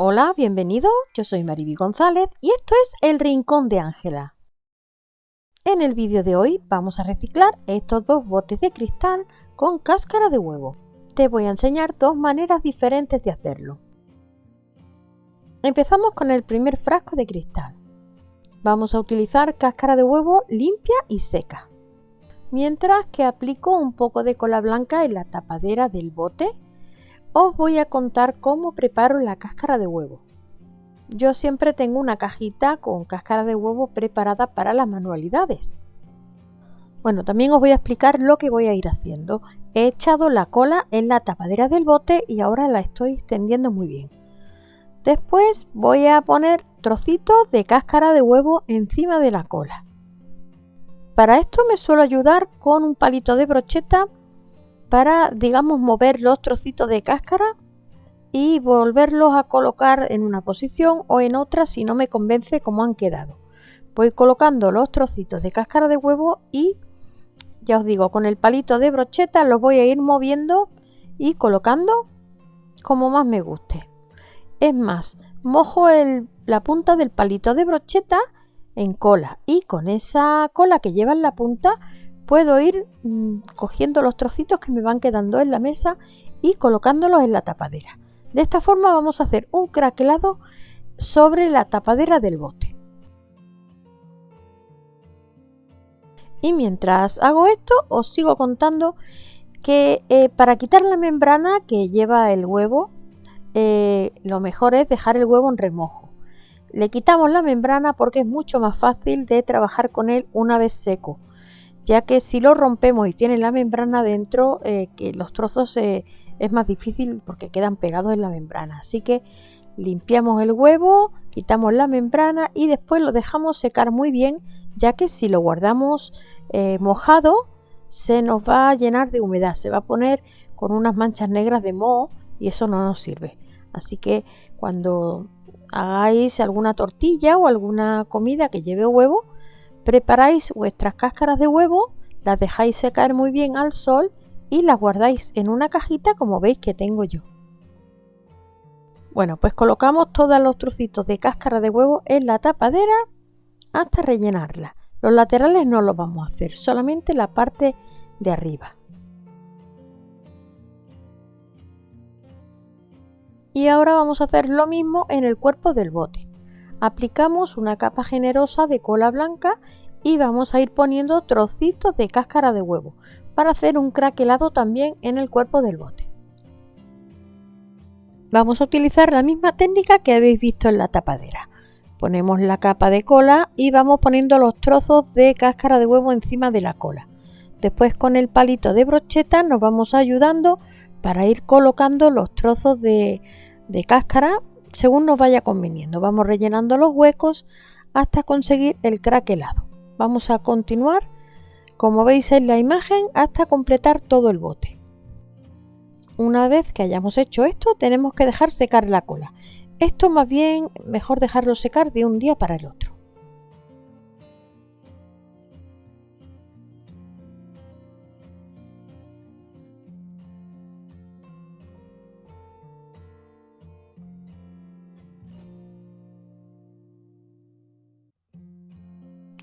Hola, bienvenido. Yo soy Mariby González y esto es El Rincón de Ángela. En el vídeo de hoy vamos a reciclar estos dos botes de cristal con cáscara de huevo. Te voy a enseñar dos maneras diferentes de hacerlo. Empezamos con el primer frasco de cristal. Vamos a utilizar cáscara de huevo limpia y seca. Mientras que aplico un poco de cola blanca en la tapadera del bote os voy a contar cómo preparo la cáscara de huevo. Yo siempre tengo una cajita con cáscara de huevo preparada para las manualidades. Bueno, también os voy a explicar lo que voy a ir haciendo. He echado la cola en la tapadera del bote y ahora la estoy extendiendo muy bien. Después voy a poner trocitos de cáscara de huevo encima de la cola. Para esto me suelo ayudar con un palito de brocheta para, digamos, mover los trocitos de cáscara y volverlos a colocar en una posición o en otra si no me convence cómo han quedado. Voy colocando los trocitos de cáscara de huevo y ya os digo, con el palito de brocheta los voy a ir moviendo y colocando como más me guste. Es más, mojo la punta del palito de brocheta en cola y con esa cola que lleva en la punta puedo ir mm, cogiendo los trocitos que me van quedando en la mesa y colocándolos en la tapadera. De esta forma vamos a hacer un craquelado sobre la tapadera del bote. Y mientras hago esto os sigo contando que eh, para quitar la membrana que lleva el huevo eh, lo mejor es dejar el huevo en remojo. Le quitamos la membrana porque es mucho más fácil de trabajar con él una vez seco ya que si lo rompemos y tiene la membrana dentro, eh, que los trozos eh, es más difícil porque quedan pegados en la membrana. Así que limpiamos el huevo, quitamos la membrana y después lo dejamos secar muy bien, ya que si lo guardamos eh, mojado, se nos va a llenar de humedad, se va a poner con unas manchas negras de moho y eso no nos sirve. Así que cuando hagáis alguna tortilla o alguna comida que lleve huevo, Preparáis vuestras cáscaras de huevo, las dejáis secar muy bien al sol y las guardáis en una cajita como veis que tengo yo. Bueno, pues colocamos todos los trocitos de cáscara de huevo en la tapadera hasta rellenarla. Los laterales no los vamos a hacer, solamente la parte de arriba. Y ahora vamos a hacer lo mismo en el cuerpo del bote aplicamos una capa generosa de cola blanca y vamos a ir poniendo trocitos de cáscara de huevo para hacer un craquelado también en el cuerpo del bote. Vamos a utilizar la misma técnica que habéis visto en la tapadera. Ponemos la capa de cola y vamos poniendo los trozos de cáscara de huevo encima de la cola. Después con el palito de brocheta nos vamos ayudando para ir colocando los trozos de, cáscara según nos vaya conveniendo. Vamos rellenando los huecos hasta conseguir el craquelado. Vamos a continuar, como veis en la imagen, hasta completar todo el bote. Una vez que hayamos hecho esto, tenemos que dejar secar la cola. Esto más bien mejor dejarlo secar de un día para el otro.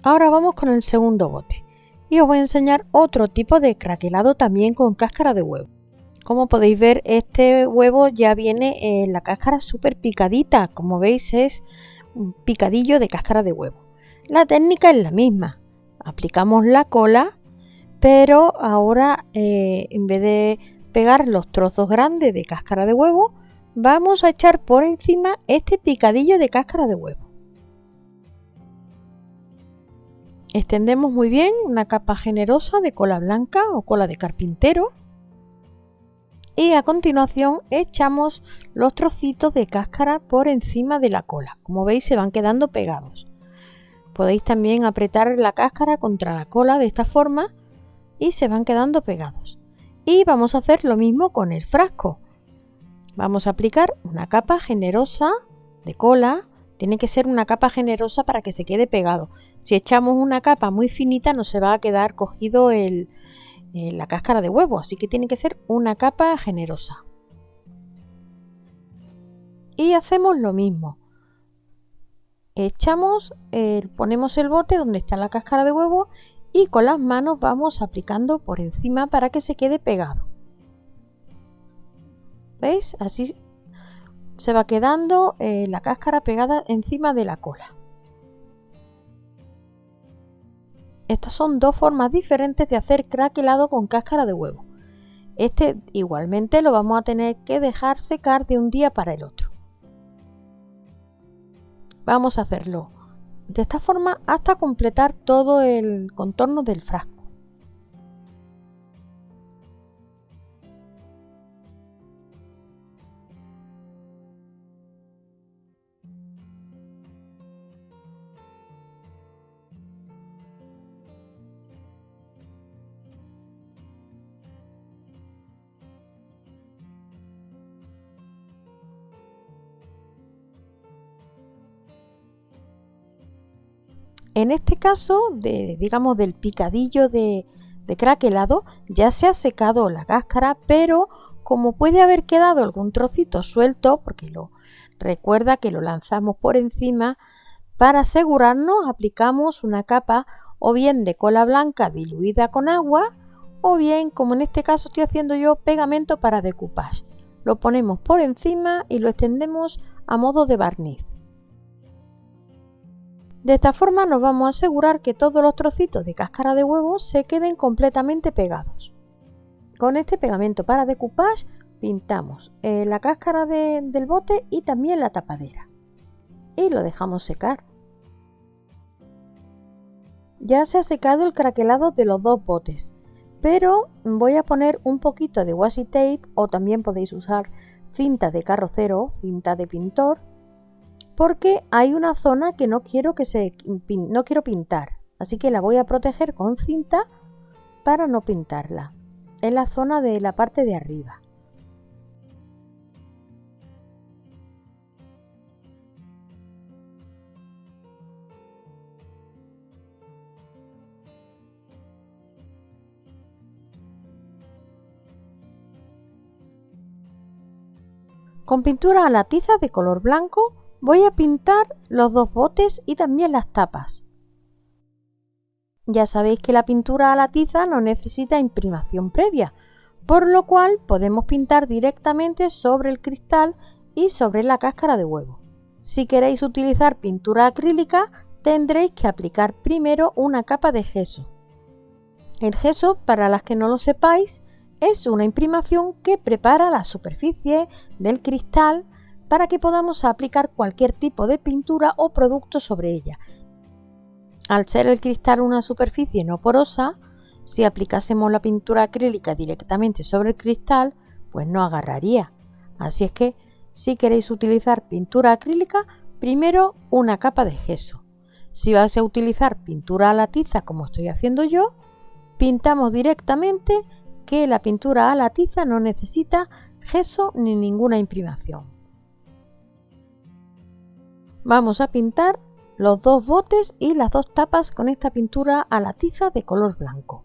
Ahora vamos con el segundo bote y os voy a enseñar otro tipo de craquelado también con cáscara de huevo. Como podéis ver este huevo ya viene en la cáscara súper picadita, como veis es un picadillo de cáscara de huevo. La técnica es la misma, aplicamos la cola pero ahora eh, en vez de pegar los trozos grandes de cáscara de huevo vamos a echar por encima este picadillo de cáscara de huevo. Extendemos muy bien una capa generosa de cola blanca o cola de carpintero y a continuación echamos los trocitos de cáscara por encima de la cola. Como veis se van quedando pegados. Podéis también apretar la cáscara contra la cola de esta forma y se van quedando pegados. Y vamos a hacer lo mismo con el frasco. Vamos a aplicar una capa generosa de cola tiene que ser una capa generosa para que se quede pegado. Si echamos una capa muy finita no se va a quedar cogido eh, la cáscara de huevo, así que tiene que ser una capa generosa. Y hacemos lo mismo. Echamos, ponemos el bote donde está la cáscara de huevo y con las manos vamos aplicando por encima para que se quede pegado. ¿Veis? Así se va quedando eh, la cáscara pegada encima de la cola. Estas son dos formas diferentes de hacer crack helado con cáscara de huevo. Este igualmente lo vamos a tener que dejar secar de un día para el otro. Vamos a hacerlo de esta forma hasta completar todo el contorno del frasco. En este caso, digamos del picadillo de, de craquelado, ya se ha secado la cáscara, pero como puede haber quedado algún trocito suelto, porque lo recuerda que lo lanzamos por encima, para asegurarnos aplicamos una capa o bien de cola blanca diluida con agua, o bien, como en este caso estoy haciendo yo, pegamento para decoupage. Lo ponemos por encima y lo extendemos a modo de barniz. De esta forma nos vamos a asegurar que todos los trocitos de cáscara de huevo se queden completamente pegados. Con este pegamento para decoupage pintamos eh, la cáscara del bote y también la tapadera. Y lo dejamos secar. Ya se ha secado el craquelado de los dos botes, pero voy a poner un poquito de washi tape o también podéis usar cinta de carrocero, cinta de pintor porque hay una zona que no quiero que se no quiero pintar, así que la voy a proteger con cinta para no pintarla. Es la zona de la parte de arriba. Con pintura a la tiza de color blanco Voy a pintar los dos botes y también las tapas. Ya sabéis que la pintura a la tiza no necesita imprimación previa, por lo cual podemos pintar directamente sobre el cristal y sobre la cáscara de huevo. Si queréis utilizar pintura acrílica, tendréis que aplicar primero una capa de gesso. El gesso, para las que no lo sepáis, es una imprimación que prepara la superficie del cristal para que podamos aplicar cualquier tipo de pintura o producto sobre ella. Al ser el cristal una superficie no porosa, si aplicásemos la pintura acrílica directamente sobre el cristal, pues no agarraría. Así es que si queréis utilizar pintura acrílica, primero una capa de gesso. Si vais a utilizar pintura a la tiza como estoy haciendo yo, pintamos directamente que la pintura a la tiza no necesita gesso ni ninguna imprimación. Vamos a pintar los dos botes y las dos tapas con esta pintura a la tiza de color blanco.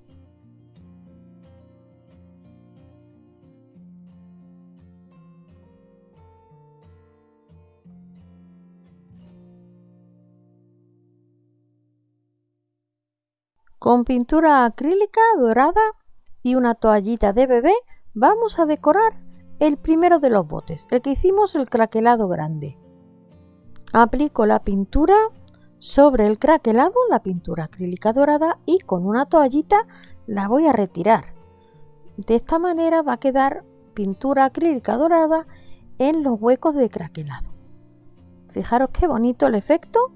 Con pintura acrílica dorada y una toallita de bebé vamos a decorar el primero de los botes, el que hicimos el craquelado grande. Aplico la pintura sobre el craquelado, la pintura acrílica dorada y con una toallita la voy a retirar. De esta manera va a quedar pintura acrílica dorada en los huecos de craquelado. Fijaros qué bonito el efecto.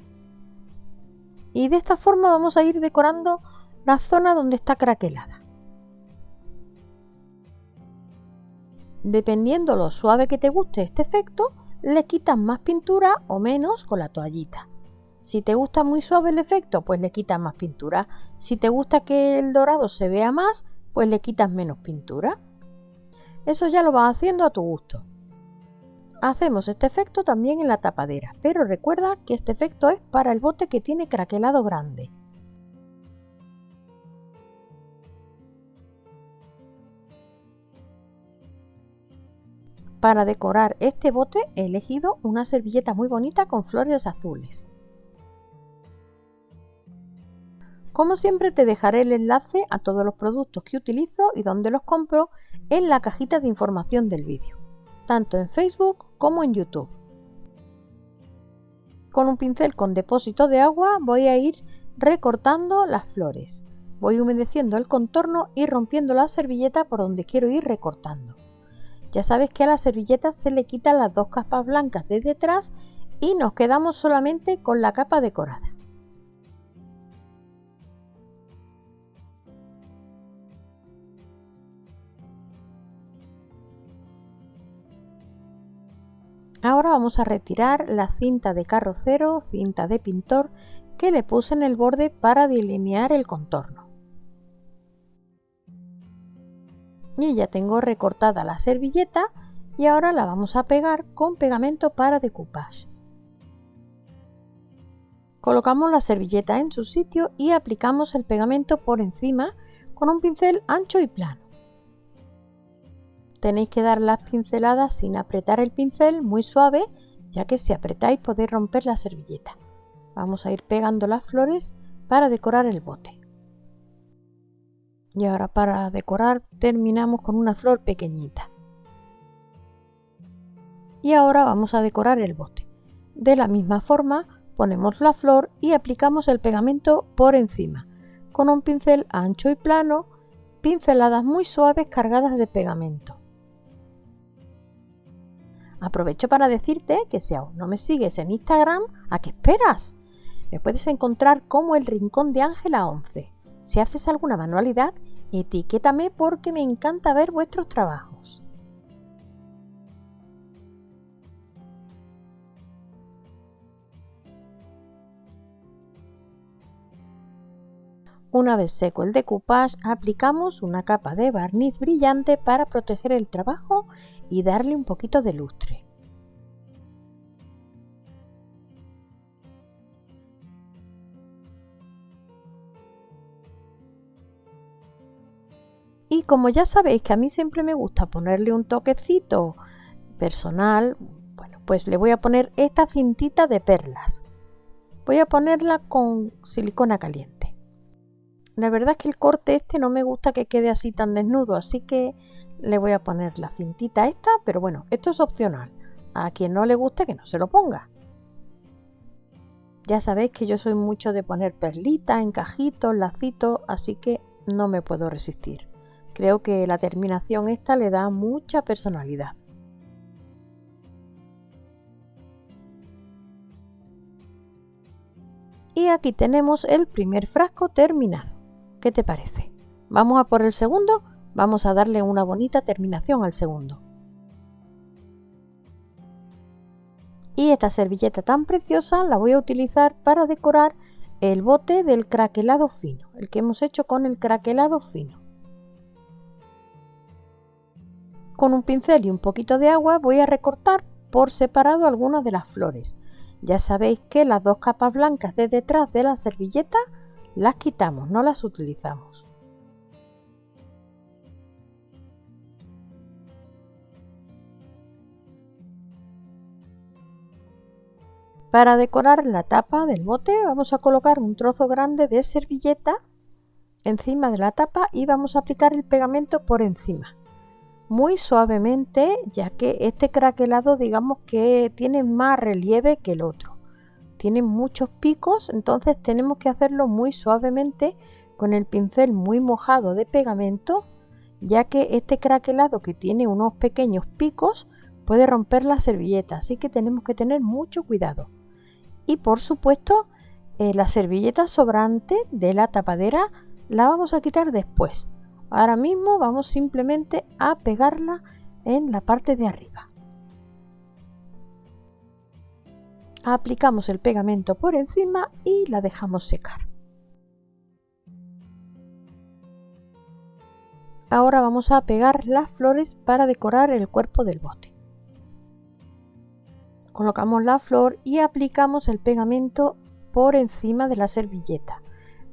Y de esta forma vamos a ir decorando la zona donde está craquelada. Dependiendo lo suave que te guste este efecto, le quitas más pintura o menos con la toallita. Si te gusta muy suave el efecto, pues le quitas más pintura. Si te gusta que el dorado se vea más, pues le quitas menos pintura. Eso ya lo vas haciendo a tu gusto. Hacemos este efecto también en la tapadera, pero recuerda que este efecto es para el bote que tiene craquelado grande. Para decorar este bote he elegido una servilleta muy bonita con flores azules. Como siempre te dejaré el enlace a todos los productos que utilizo y donde los compro en la cajita de información del vídeo, tanto en Facebook como en YouTube. Con un pincel con depósito de agua voy a ir recortando las flores. Voy humedeciendo el contorno y rompiendo la servilleta por donde quiero ir recortando. Ya sabes que a la servilleta se le quitan las dos capas blancas de detrás y nos quedamos solamente con la capa decorada. Ahora vamos a retirar la cinta de carrocero, cinta de pintor, que le puse en el borde para delinear el contorno. Y ya tengo recortada la servilleta y ahora la vamos a pegar con pegamento para decoupage. Colocamos la servilleta en su sitio y aplicamos el pegamento por encima con un pincel ancho y plano. Tenéis que dar las pinceladas sin apretar el pincel, muy suave, ya que si apretáis podéis romper la servilleta. Vamos a ir pegando las flores para decorar el bote. Y ahora para decorar terminamos con una flor pequeñita. Y ahora vamos a decorar el bote. De la misma forma ponemos la flor y aplicamos el pegamento por encima, con un pincel ancho y plano, pinceladas muy suaves cargadas de pegamento. Aprovecho para decirte que si aún no me sigues en Instagram, ¿a qué esperas? Me puedes encontrar como el Rincón de Ángela 11. Si haces alguna manualidad, etiquétame porque me encanta ver vuestros trabajos. Una vez seco el decoupage, aplicamos una capa de barniz brillante para proteger el trabajo y darle un poquito de lustre. Como ya sabéis que a mí siempre me gusta ponerle un toquecito personal, bueno, pues le voy a poner esta cintita de perlas. Voy a ponerla con silicona caliente. La verdad es que el corte este no me gusta que quede así tan desnudo, así que le voy a poner la cintita esta, pero bueno, esto es opcional. A quien no le guste que no se lo ponga. Ya sabéis que yo soy mucho de poner perlitas, encajitos, lacitos, así que no me puedo resistir. Creo que la terminación esta le da mucha personalidad. Y aquí tenemos el primer frasco terminado. ¿Qué te parece? Vamos a por el segundo Vamos a darle una bonita terminación al segundo. Y esta servilleta tan preciosa la voy a utilizar para decorar el bote del craquelado fino, el que hemos hecho con el craquelado fino. Con un pincel y un poquito de agua voy a recortar por separado algunas de las flores. Ya sabéis que las dos capas blancas de detrás de la servilleta las quitamos, no las utilizamos. Para decorar la tapa del bote vamos a colocar un trozo grande de servilleta encima de la tapa y vamos a aplicar el pegamento por encima muy suavemente ya que este craquelado digamos que tiene más relieve que el otro tiene muchos picos entonces tenemos que hacerlo muy suavemente con el pincel muy mojado de pegamento ya que este craquelado que tiene unos pequeños picos puede romper la servilleta así que tenemos que tener mucho cuidado y por supuesto eh, la servilleta sobrante de la tapadera la vamos a quitar después. Ahora mismo vamos simplemente a pegarla en la parte de arriba. Aplicamos el pegamento por encima y la dejamos secar. Ahora vamos a pegar las flores para decorar el cuerpo del bote. Colocamos la flor y aplicamos el pegamento por encima de la servilleta,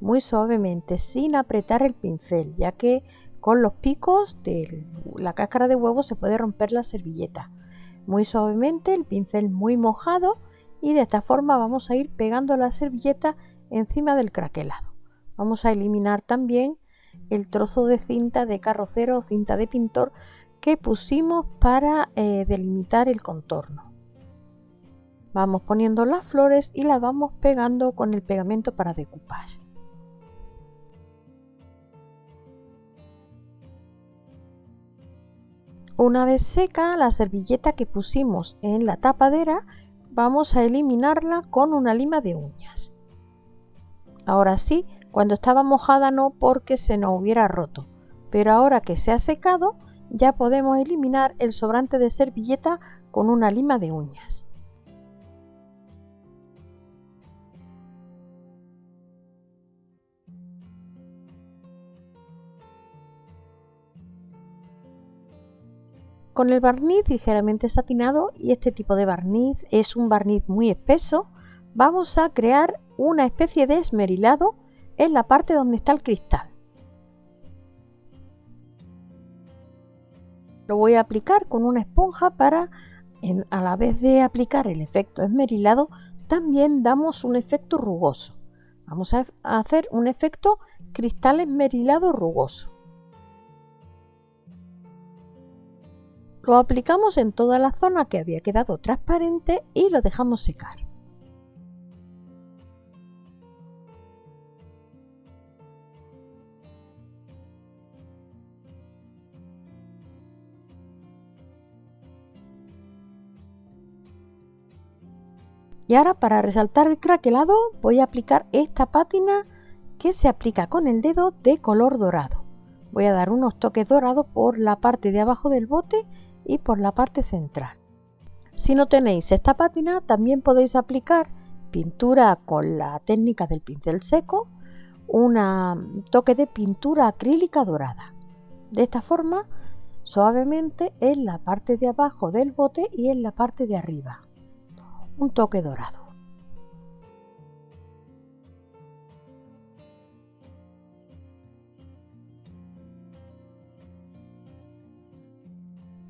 muy suavemente, sin apretar el pincel, ya que con los picos de la cáscara de huevo se puede romper la servilleta. muy suavemente, el pincel muy mojado y de esta forma vamos a ir pegando la servilleta encima del craquelado. Vamos a eliminar también el trozo de cinta de carrocero o cinta de pintor que pusimos para eh, delimitar el contorno. Vamos poniendo las flores y las vamos pegando con el pegamento para decoupage. Una vez seca la servilleta que pusimos en la tapadera, vamos a eliminarla con una lima de uñas. Ahora sí, cuando estaba mojada no porque se nos hubiera roto, pero ahora que se ha secado ya podemos eliminar el sobrante de servilleta con una lima de uñas. Con el barniz ligeramente satinado y este tipo de barniz es un barniz muy espeso, vamos a crear una especie de esmerilado en la parte donde está el cristal. Lo voy a aplicar con una esponja para, a la vez de aplicar el efecto esmerilado, también damos un efecto rugoso. Vamos a hacer un efecto cristal esmerilado rugoso. Lo aplicamos en toda la zona que había quedado transparente y lo dejamos secar. Y ahora para resaltar el craquelado voy a aplicar esta pátina que se aplica con el dedo de color dorado. Voy a dar unos toques dorados por la parte de abajo del bote y por la parte central. Si no tenéis esta pátina, también podéis aplicar pintura con la técnica del pincel seco, un toque de pintura acrílica dorada. De esta forma, suavemente en la parte de abajo del bote y en la parte de arriba. Un toque dorado.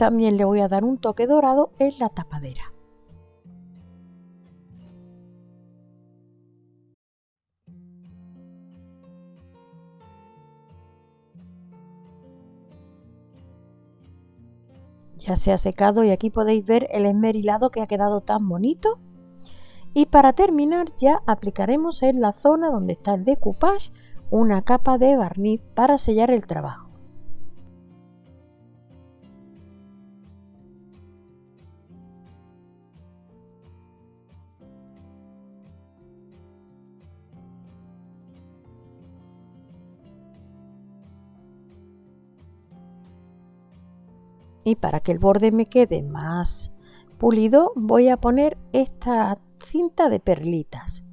También le voy a dar un toque dorado en la tapadera. Ya se ha secado y aquí podéis ver el esmerilado que ha quedado tan bonito. Y para terminar ya aplicaremos en la zona donde está el decoupage una capa de barniz para sellar el trabajo. Y para que el borde me quede más pulido voy a poner esta cinta de perlitas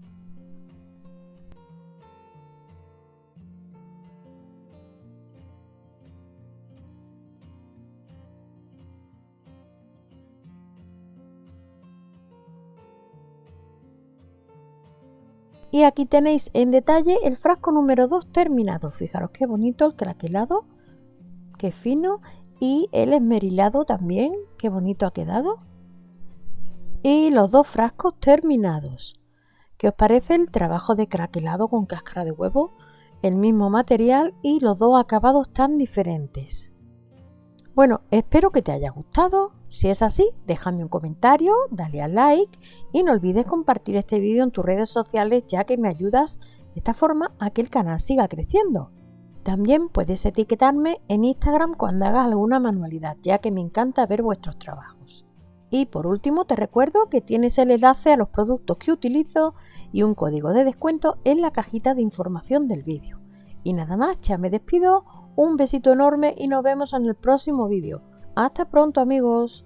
Y aquí tenéis en detalle el frasco número 2 terminado. Fijaros qué bonito el craquelado, qué fino y el esmerilado también, qué bonito ha quedado. Y los dos frascos terminados. ¿Qué os parece el trabajo de craquelado con cáscara de huevo? El mismo material y los dos acabados tan diferentes. Bueno, espero que te haya gustado. Si es así, déjame un comentario, dale al like y no olvides compartir este vídeo en tus redes sociales ya que me ayudas de esta forma a que el canal siga creciendo. También puedes etiquetarme en Instagram cuando hagas alguna manualidad, ya que me encanta ver vuestros trabajos. Y por último te recuerdo que tienes el enlace a los productos que utilizo y un código de descuento en la cajita de información del vídeo. Y nada más, ya me despido, un besito enorme y nos vemos en el próximo vídeo. Hasta pronto amigos.